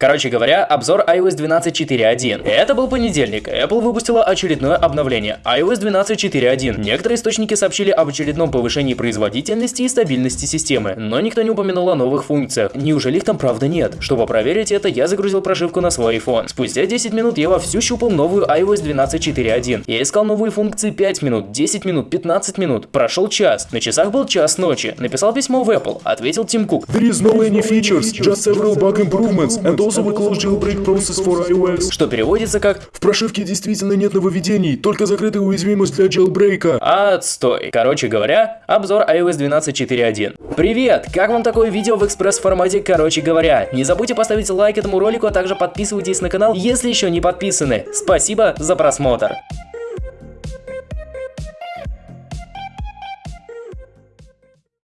Короче говоря, обзор iOS 12.4.1. Это был понедельник. Apple выпустила очередное обновление iOS 12.4.1. Некоторые источники сообщили об очередном повышении производительности и стабильности системы, но никто не упомянул о новых функциях. Неужели их там правда нет? Чтобы проверить это, я загрузил прошивку на свой iPhone. Спустя 10 минут я вовсю щупал новую iOS 12.4.1. Я искал новые функции 5 минут, 10 минут, 15 минут. Прошел час. На часах был час ночи. Написал письмо в Apple. Ответил Тим Кук. There is no any features, just several bug improvements, and also we close jailbreak process for iOS. Что переводится как В прошивке действительно нет нововведений, только закрытая уязвимость для jailbreaka. Отстой. Короче говоря, обзор iOS 12.4.1. Привет! Как вам такое видео в экспресс-формате короче говоря? Не забудьте поставить лайк этому ролику, а также подписывайтесь на канал, если еще не подписаны. Спасибо за просмотр.